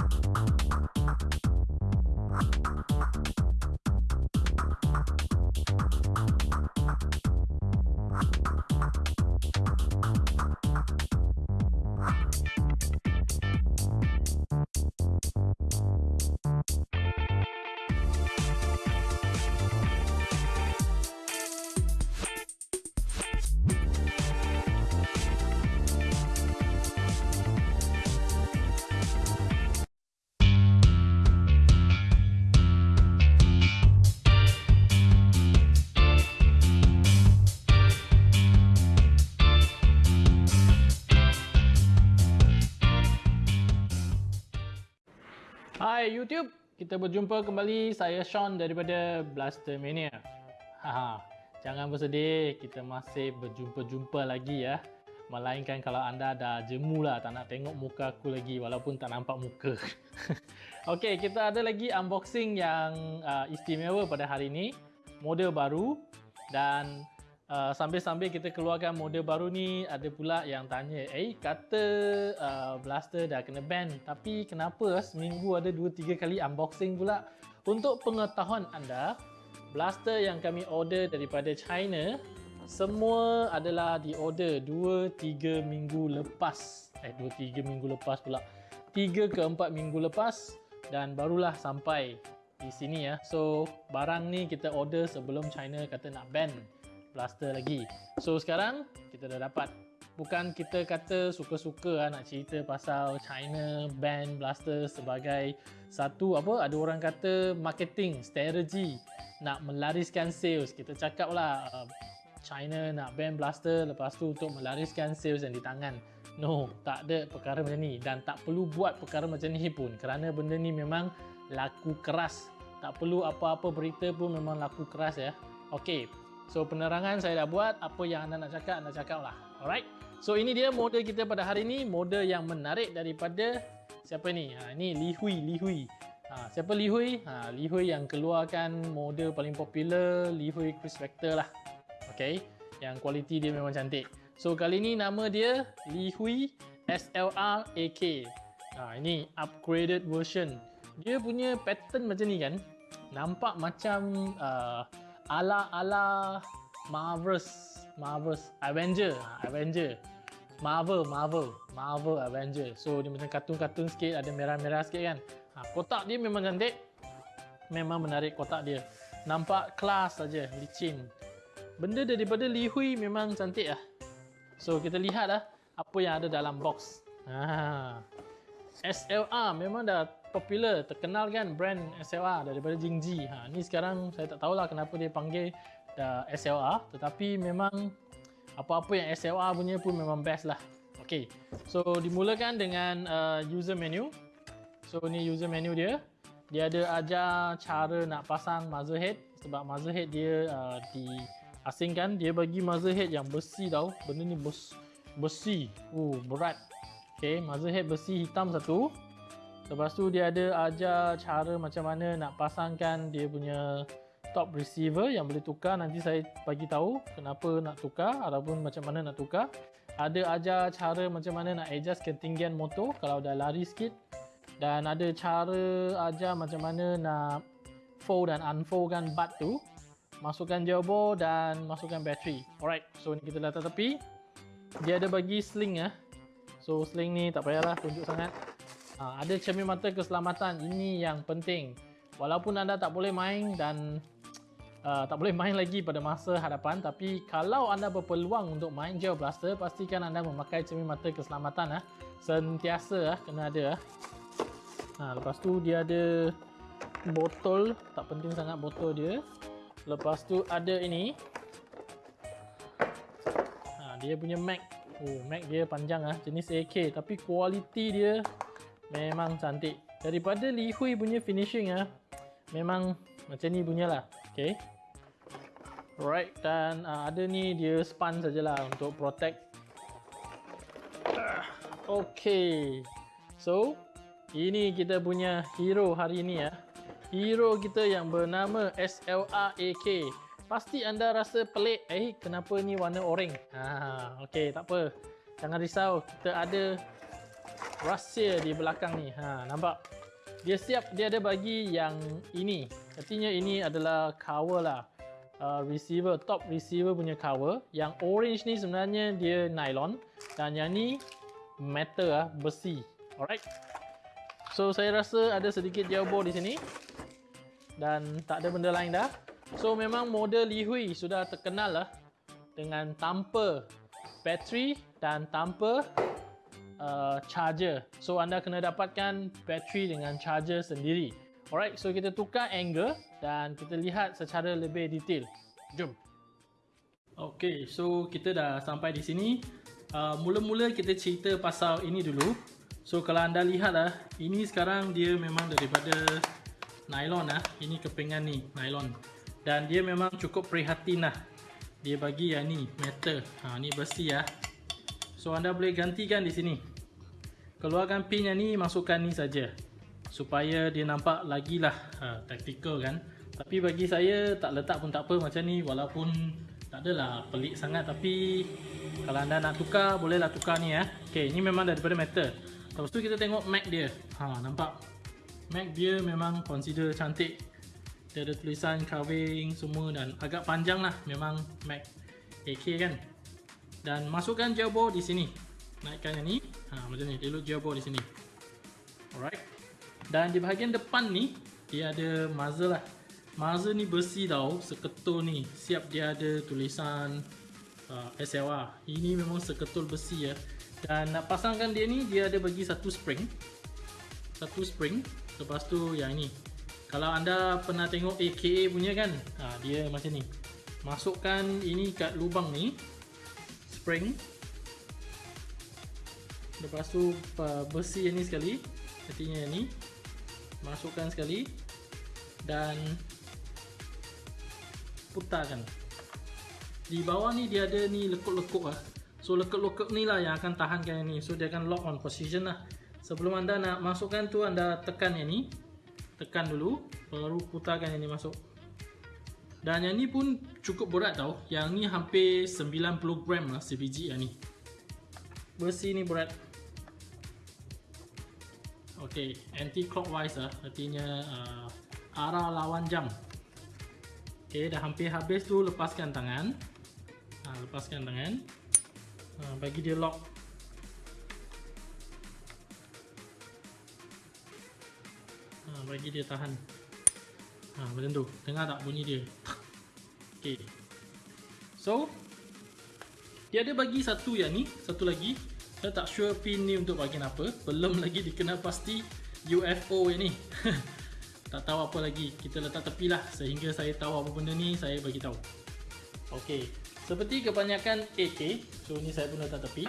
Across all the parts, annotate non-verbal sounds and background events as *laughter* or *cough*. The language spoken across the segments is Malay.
you Hai YouTube, kita berjumpa kembali. Saya Sean daripada Blaster Mania. Haha, jangan bersedih, kita masih berjumpa-jumpa lagi ya. Melainkan kalau anda dah jemu lah, tak nak tengok muka aku lagi walaupun tak nampak muka. *laughs* Okey, kita ada lagi unboxing yang uh, istimewa pada hari ini. Model baru dan Uh, sambil-sambil kita keluarkan model baru ni ada pula yang tanya eh kata uh, blaster dah kena ban tapi kenapa seminggu ada 2 3 kali unboxing pula? Untuk pengetahuan anda blaster yang kami order daripada China semua adalah di order 2 3 minggu lepas. Eh 2 3 minggu lepas pula. 3 ke 4 minggu lepas dan barulah sampai di sini ya. So barang ni kita order sebelum China kata nak ban blaster lagi. So sekarang kita dah dapat. Bukan kita kata suka-suka lah nak cerita pasal China ban blaster sebagai satu apa ada orang kata marketing strategi nak melariskan sales. Kita cakap lah uh, China nak ban blaster lepas tu untuk melariskan sales yang di tangan. No, tak ada perkara macam ni dan tak perlu buat perkara macam ni pun kerana benda ni memang laku keras. Tak perlu apa-apa berita pun memang laku keras ya. Okey, So penerangan saya dah buat, apa yang anda nak cakap, anda cakap lah. Alright. So ini dia model kita pada hari ini, model yang menarik daripada siapa ni? Ha, ini Li Hui, Li Hui. Ha, siapa Li Hui? Ha, Li Hui yang keluarkan model paling popular, Li Hui Cruise Vector lah. Okay. Yang kualiti dia memang cantik. So kali ni nama dia Li Hui SLR AK. Ha, ini upgraded version. Dia punya pattern macam ni kan. Nampak macam uh, ala-ala Marvel's Marvel's Avenger, Avenger. Marvel, Marvel, Marvel Avenger. So dia macam kartun-kartun sikit, ada merah-merah sikit kan. Ha, kotak dia memang cantik. Memang menarik kotak dia. Nampak kelas saja, licin. Benda daripada Li Hui memang cantik lah. So kita lihat lah apa yang ada dalam box. Ha. SLR memang dah popular, terkenal kan brand SLR daripada Jingji. Ha, ni sekarang saya tak tahulah kenapa dia panggil uh, SLR tetapi memang apa-apa yang SLR punya pun memang best lah. Okay, so dimulakan dengan uh, user menu. So ni user menu dia. Dia ada ajar cara nak pasang muzzle head sebab muzzle head dia uh, diasingkan. Dia bagi muzzle head yang besi tau. Benda ni bes besi. Oh, berat. Okay, muzzle head besi hitam satu. Lepas tu dia ada ajar cara macam mana nak pasangkan dia punya top receiver yang boleh tukar nanti saya bagi tahu kenapa nak tukar ataupun macam mana nak tukar. Ada ajar cara macam mana nak adjust ketinggian motor kalau dah lari sikit dan ada cara ajar macam mana nak fold dan unfoldkan bat tu. Masukkan jawbo dan masukkan bateri. Alright, so ni kita letak tepi. Dia ada bagi sling ya. So sling ni tak payahlah tunjuk sangat. Ha, ada cermin mata keselamatan ini yang penting. Walaupun anda tak boleh main dan *tsk* uh, tak boleh main lagi pada masa hadapan tapi kalau anda berpeluang untuk main Geo Blaster pastikan anda memakai cermin mata keselamatan ah. Sentiasa ah kena ada ah. Ha, lepas tu dia ada botol, tak penting sangat botol dia. Lepas tu ada ini. Ha, dia punya mag. Oh, mag dia panjang ah, jenis AK tapi kualiti dia Memang cantik. Daripada Li Hui punya finishing ah, memang macam ni punyalah. Okay. Alright dan uh, ada ni dia span sajalah untuk protect. Okay. So, ini kita punya hero hari ini ya. Hero kita yang bernama SLR AK. Pasti anda rasa pelik, eh kenapa ni warna oranye? Ha, okay, tak apa. Jangan risau, kita ada rahsia di belakang ni. Ha, nampak? Dia siap, dia ada bagi yang ini. Artinya ini adalah cover lah. Uh, receiver, top receiver punya cover. Yang orange ni sebenarnya dia nylon. Dan yang ni metal lah, besi. Alright. So saya rasa ada sedikit jawbo di sini. Dan tak ada benda lain dah. So memang model Lihui sudah terkenal lah dengan tanpa bateri dan tanpa uh, charger. So anda kena dapatkan bateri dengan charger sendiri. Alright, so kita tukar angle dan kita lihat secara lebih detail. Jom. Okay, so kita dah sampai di sini. Uh, mula-mula uh, kita cerita pasal ini dulu. So kalau anda lihat lah, ini sekarang dia memang daripada nylon lah. Ini kepingan ni, nylon dan dia memang cukup prihatin lah dia bagi yang ni metal ha, ni besi ya. So anda boleh gantikan di sini. Keluarkan pin yang ni masukkan ni saja. Supaya dia nampak lagi lah ha, tactical kan. Tapi bagi saya tak letak pun tak apa macam ni walaupun tak adalah pelik sangat. Tapi kalau anda nak tukar bolehlah tukar ni ya. ok ni memang daripada metal. Lepas tu kita tengok mag dia. Ha, nampak? Mag dia memang consider cantik. Dia ada tulisan carving semua dan agak panjang lah. Memang Mac AK kan dan masukkan gearbox di sini. Naikkan yang ni. Ha, macam ni. Look gearbox di sini. Alright. Dan di bahagian depan ni dia ada muzzle lah. Muzzle ni besi tau. Seketul ni. Siap dia ada tulisan uh, SLR ini memang seketul besi ya. Dan nak pasangkan dia ni dia ada bagi satu spring. Satu spring. Lepas tu yang ni. Kalau anda pernah tengok AKA punya kan? Ha, dia macam ni. Masukkan ini kat lubang ni spring. Lepas tu besi yang ni sekali artinya yang ni. Masukkan sekali dan putarkan. Di bawah ni dia ada ni lekuk-lekuk lah. So lekuk-lekuk ni lah yang akan tahankan yang ni. So dia akan lock on position lah. Sebelum anda nak masukkan tu anda tekan yang ni. Tekan dulu baru putarkan yang ni masuk dan yang ni pun cukup berat tau. Yang ni hampir 90 gram lah sebiji yang ni. Besi ni berat. Ok anti clockwise lah. Artinya uh, arah lawan jam. Ok dah hampir habis tu lepaskan tangan. Ha, lepaskan tangan. Ha, bagi dia lock. Bagi dia tahan ha, macam tu. Dengar tak bunyi dia. Ok. So dia ada bagi satu yang ni satu lagi. Saya tak sure pin ni untuk bagian apa. Belum *laughs* lagi dikenal pasti UFO ni. *laughs* Tak tahu apa lagi. Kita letak tepi lah sehingga saya tahu apa benda ni saya bagi tahu. Ok. Seperti kebanyakan AK so ni saya pun letak tepi.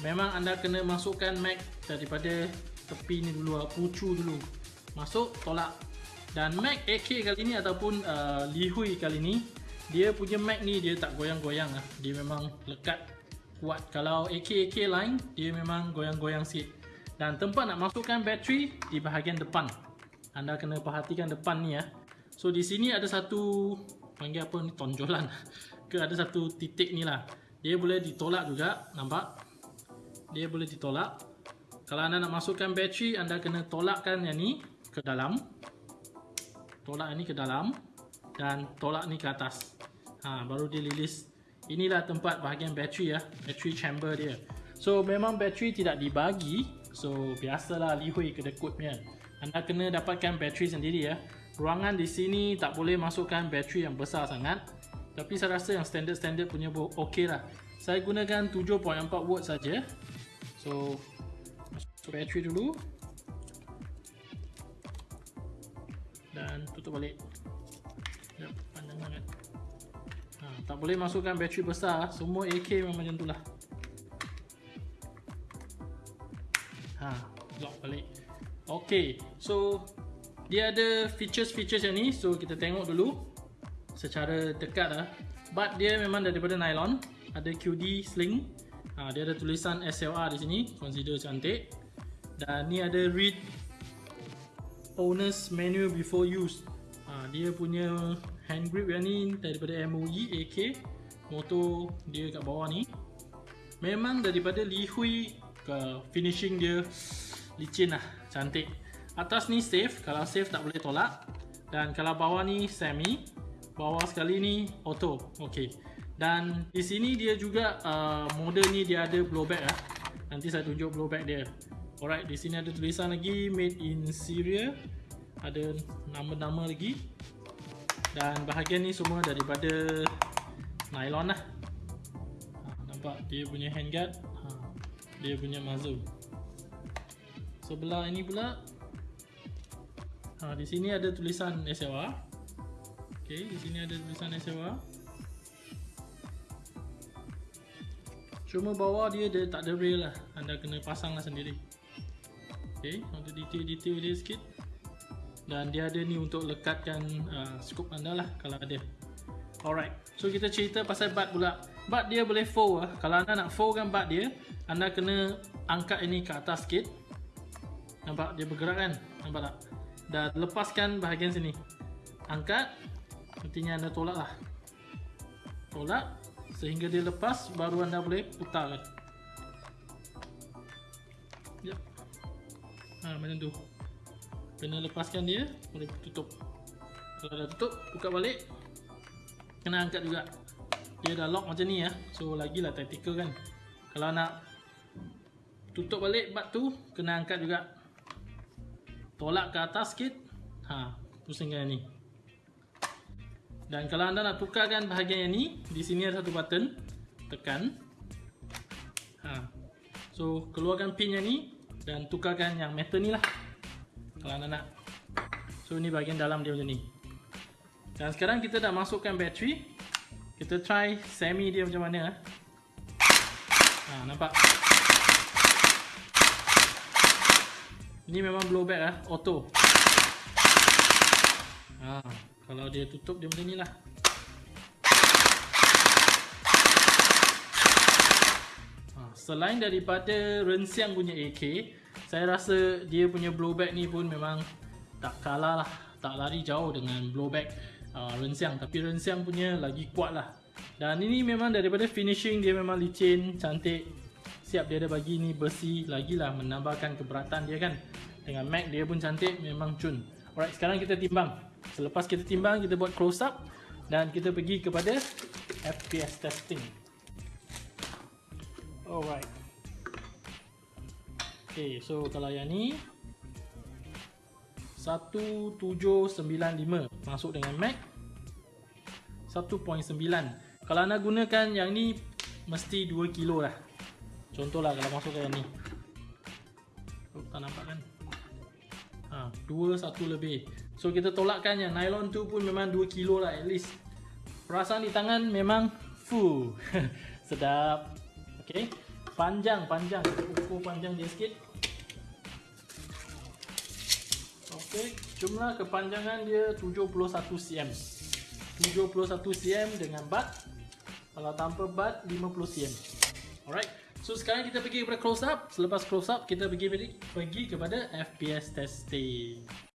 Memang anda kena masukkan mag daripada tepi ni dulu pucu dulu. Masuk tolak dan Mac AK kali ni ataupun uh, Lihui kali ni dia punya Mac ni dia tak goyang-goyang lah. Dia memang lekat kuat. Kalau AK-AK lain dia memang goyang-goyang sikit. Dan tempat nak masukkan bateri di bahagian depan. Anda kena perhatikan depan ni ya. So di sini ada satu panggil apa ni tonjolan. *laughs* Ke ada satu titik ni lah. Dia boleh ditolak juga nampak? Dia boleh ditolak. Kalau anda nak masukkan bateri anda kena tolakkan yang ni ke dalam tolak ini ke dalam dan tolak ni ke atas. Ha, baru dia release inilah tempat bahagian bateri ya bateri chamber dia. So memang bateri tidak dibagi. So biasalah lihui kedekut punya. Anda kena dapatkan bateri sendiri ya. Ruangan di sini tak boleh masukkan bateri yang besar sangat. Tapi saya rasa yang standard-standard punya ok lah. Saya gunakan 7.4 watt saja. So So battery dulu Dan tutup balik. Sekejap, panjang sangat ha, Tak boleh masukkan battery besar. Semua AK memang macam tu lah. Ha, Lock balik. Ok, so Dia ada features-features yang ni. So kita tengok dulu Secara dekat lah. But dia memang daripada nylon. Ada QD sling. Ha, Dia ada tulisan SLR di sini. Consider cantik. Dan ni ada read owner's manual before use. Ha, dia punya hand grip yang ni daripada MOE AK motor dia kat bawah ni. Memang daripada Lihui ke finishing dia *sniffs* licin lah cantik. Atas ni safe kalau safe tak boleh tolak. Dan kalau bawah ni semi bawah sekali ni auto okey dan di sini dia juga uh, model ni dia ada blowback lah. Nanti saya tunjuk blowback dia. Alright di sini ada tulisan lagi made in Syria ada nama-nama lagi. Dan bahagian ni semua daripada nylon lah. Ha, nampak? Dia punya handguard ha, dia punya muzzle. Sebelah ini pula ha, di sini ada tulisan SLR ok di sini ada tulisan SLR cuma bawah dia, dia tak ada rail lah. Anda kena pasang lah sendiri. Ok untuk detail-detail dia sikit dan dia ada ni untuk lekatkan uh, scoop anda lah kalau ada. Alright. So kita cerita pasal bat pula. Bat dia boleh fold lah kalau anda nak fold kan bat dia anda kena angkat ini ke atas sikit. Nampak? Dia bergerak kan? Nampak tak? Dan lepaskan bahagian sini. Angkat. Nantinya anda tolak lah. Tolak. Sehingga dia lepas baru anda boleh putar. Kan yep. ha, macam tu kena lepaskan dia. Boleh tutup. Kalau dah tutup buka balik. Kena angkat juga. Dia dah lock macam ni ya. So lagilah tactical kan. Kalau nak tutup balik bat tu kena angkat juga. Tolak ke atas sikit. Ha pusingkan ni. Dan kalau anda nak tukarkan bahagian yang ni di sini ada satu button. Tekan. Ha. So keluarkan pin yang ni dan tukarkan yang metal ni lah kalau anda nak so ni bahagian dalam dia macam ni. Dan sekarang kita dah masukkan bateri. Kita try semi dia macam mana ha nampak? Ini memang blowback lah, auto. Ha, kalau dia tutup dia macam ni lah. Selain daripada rensiang punya AK, saya rasa dia punya blowback ni pun memang tak kalah lah. Tak lari jauh dengan blowback uh, rensiang. Tapi rensiang punya lagi kuat lah. Dan ini memang daripada finishing dia memang licin, cantik siap dia ada bagi ni besi lagi lah menambahkan keberatan dia kan dengan mag dia pun cantik memang cun alright sekarang kita timbang selepas kita timbang kita buat close up dan kita pergi kepada FPS testing alright ok so kalau yang ni 1795 masuk dengan mag 1.9 kalau anda gunakan yang ni mesti 2 kilo lah Contohlah kalau masuk ke yang ni. Oh, tak nampak kan? Ha, 2 1 lebih. So kita tolakkan yang nylon tu pun memang 2 kilo lah at least. Perasaan di tangan memang full. *laughs* Sedap. Okey. Panjang, panjang. Ukur panjang dia sikit. Okey, jumlah kepanjangan dia 71 cm. 71 cm dengan bat. Kalau tanpa bat 50 cm. Alright. So sekarang kita pergi kepada close up. Selepas close up kita pergi pergi kepada FPS testing.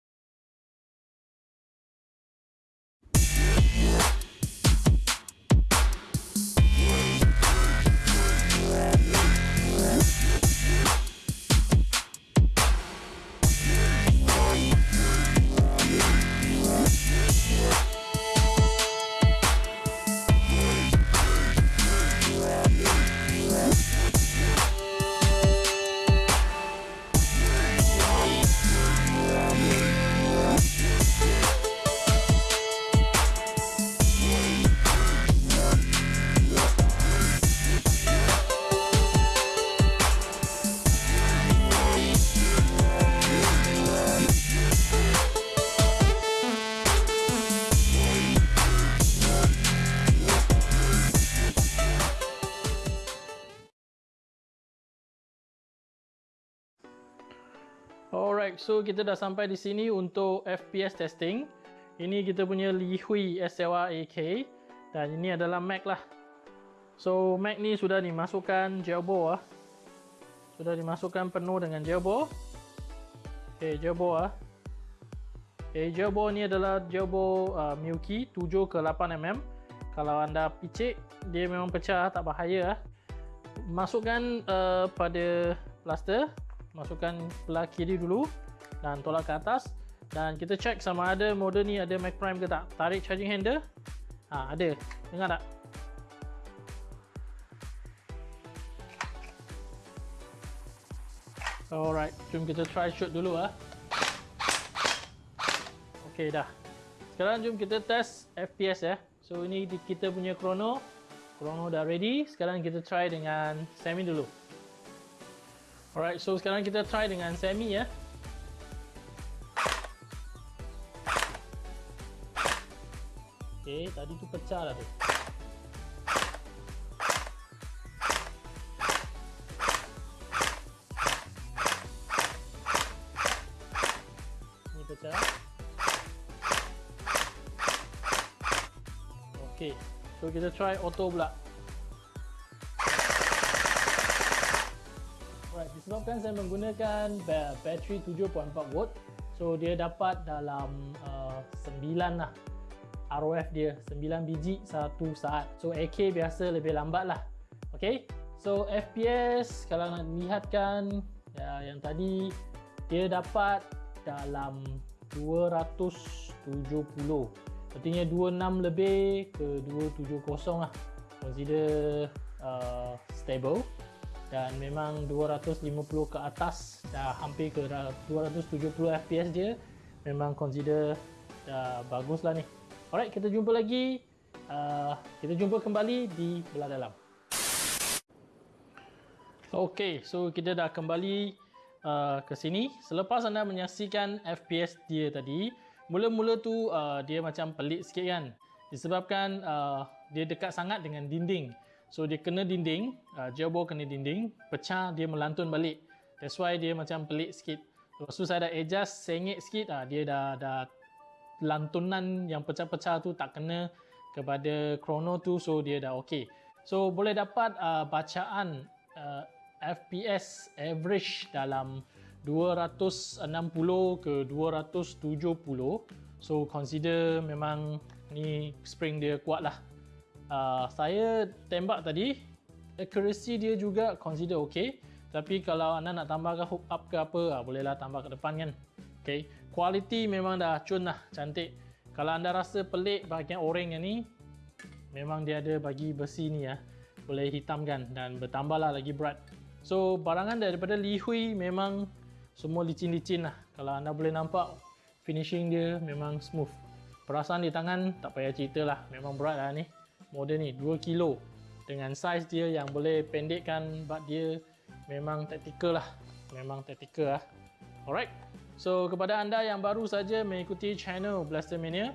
Alright, so kita dah sampai di sini untuk FPS testing. Ini kita punya Li Hui SLR AK dan ini adalah Mac lah. So Mac ni sudah dimasukkan gelbo ah. Sudah dimasukkan penuh dengan gelbo. Okay, gelbo ah. Okay, gelbo ni adalah gelbo uh, Milky 7 ke 8 mm. Kalau anda picik, dia memang pecah, tak bahaya ah. Masukkan uh, pada plaster masukkan belah kiri dulu dan tolak ke atas. Dan kita check sama ada model ni ada Mac Prime ke tak. Tarik charging handle. Ha, ada. Dengar tak? Alright jom kita try shoot dulu ah. ok dah. Sekarang jom kita test FPS ya so ini kita punya chrono. Chrono dah ready. Sekarang kita try dengan semi dulu. Alright so sekarang kita try dengan semi ya tadi tu pecah lah tu. Ni pecah. Okay, so kita try auto pula. Alright, disebabkan saya menggunakan bateri 7.4 volt, so dia dapat dalam uh, 9 lah ROF dia 9 biji satu saat. So AK biasa lebih lambat lah. Okay. So FPS kalau nak lihatkan ya, yang tadi dia dapat dalam 270. Artinya 26 lebih ke 270 lah. Consider uh, stable dan memang 250 ke atas dah hampir ke 270 FPS dia memang consider dah bagus lah ni Alright, kita jumpa lagi. Uh, kita jumpa kembali di belah dalam. Okay, so kita dah kembali uh, ke sini. Selepas anda menyaksikan FPS dia tadi, mula-mula tu uh, dia macam pelik sikit kan. Disebabkan uh, dia dekat sangat dengan dinding. So dia kena dinding, uh, jawbo kena dinding, pecah dia melantun balik. That's why dia macam pelik sikit. Lepas tu saya dah adjust sengit sikit, uh, dia dah dah lantunan yang pecah-pecah tu tak kena kepada chrono tu so dia dah okey. So boleh dapat uh, bacaan uh, FPS average dalam 260 ke 270. So consider memang ni spring dia kuat lah. Uh, saya tembak tadi accuracy dia juga consider okey. Tapi kalau anda nak tambahkan hook up ke apa, uh, bolehlah tambah ke depan kan. Okay. Quality memang dah cun lah, cantik. Kalau anda rasa pelik bahagian oreng yang ni, memang dia ada bagi besi ni ya. Boleh hitamkan dan bertambahlah lagi berat. So barangan daripada Li Hui memang semua licin-licin lah. Kalau anda boleh nampak finishing dia memang smooth. Perasaan di tangan tak payah cerita lah. Memang berat lah ni. Model ni 2 kilo. Dengan size dia yang boleh pendekkan bat dia memang tactical lah. Memang tactical lah. Alright. So kepada anda yang baru saja mengikuti channel Blastermania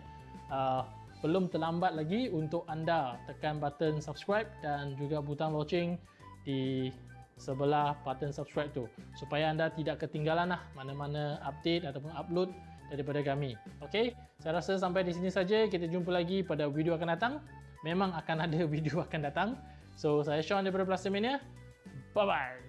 uh, belum terlambat lagi untuk anda tekan button subscribe dan juga butang loceng di sebelah button subscribe tu supaya anda tidak ketinggalan lah mana-mana update ataupun upload daripada kami. Okay, saya rasa sampai di sini saja. Kita jumpa lagi pada video akan datang. Memang akan ada *laughs* video akan datang. So saya Sean daripada Blastermania. Bye bye.